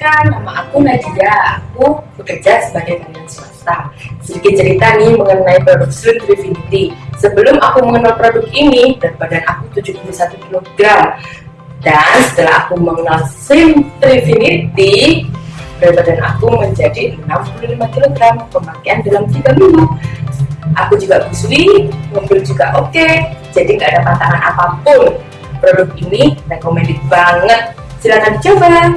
Perkenalkan, nama aku Nadia. Aku bekerja sebagai karyawan swasta. Sedikit cerita nih mengenai produk Slim Trifinity. Sebelum aku mengenal produk ini, berat badan aku 71 kg. Dan setelah aku mengenal Slim Trifinity, berat badan aku menjadi 65 kg pemakaian dalam 3 minggu. Aku juga busui, mobil juga oke, okay, jadi nggak ada tantangan apa pun. Produk ini recommended banget. Silahkan dicoba.